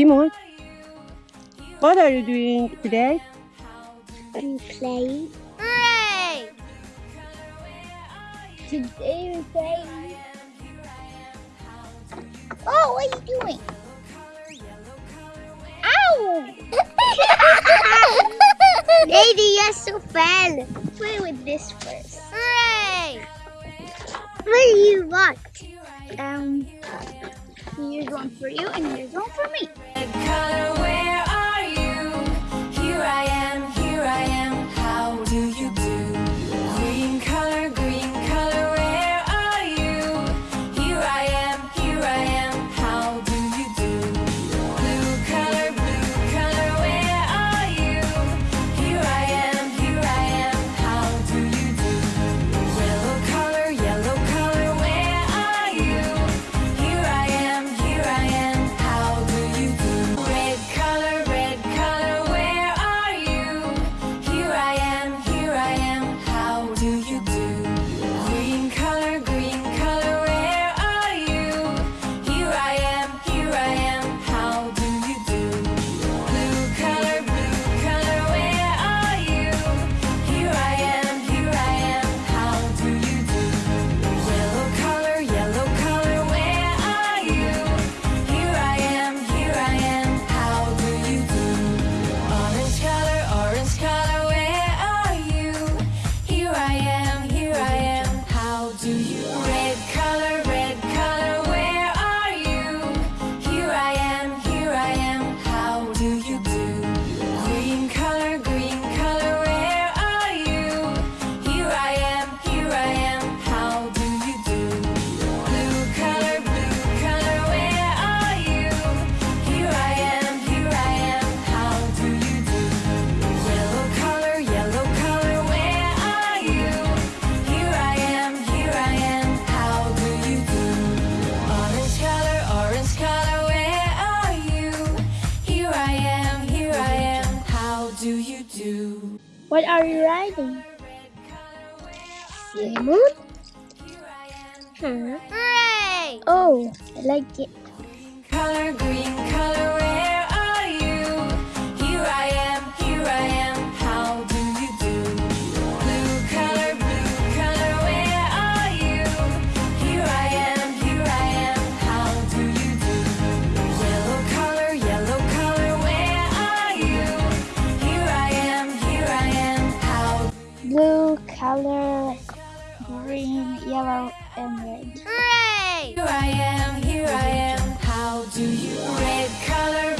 Simon, what are you doing today? I'm playing. Hooray! Today we're playing. Oh, what are you doing? Ow! Lady, you're so fun. Play with this first. Hooray! What do you want? Um. Here's one for you and here's one for me. What are you riding? Moon? Huh. Hooray! Oh, I like it. Color green, color red. green, yellow, and red. Hooray! Here I am, here I am. How do you red color?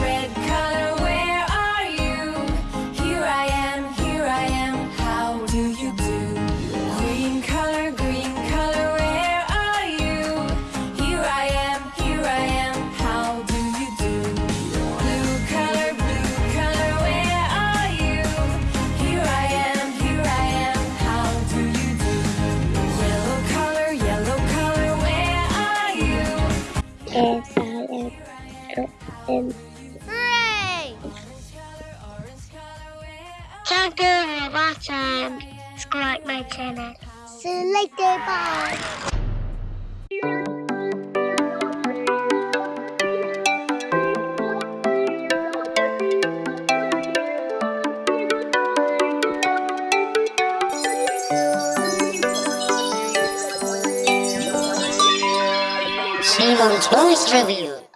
Red color, where are you? Here I am, here I am, how do you do? Green color, green color, where are you? Here I am, here I am, how do you do? Blue color, blue color, where are you? Here I am, here I am, how do you do? Yellow color, yellow color, where are you? Yes. And Hooray! Thank you for watching. Subscribe my channel. See you later. Bye. Simon Toys Review.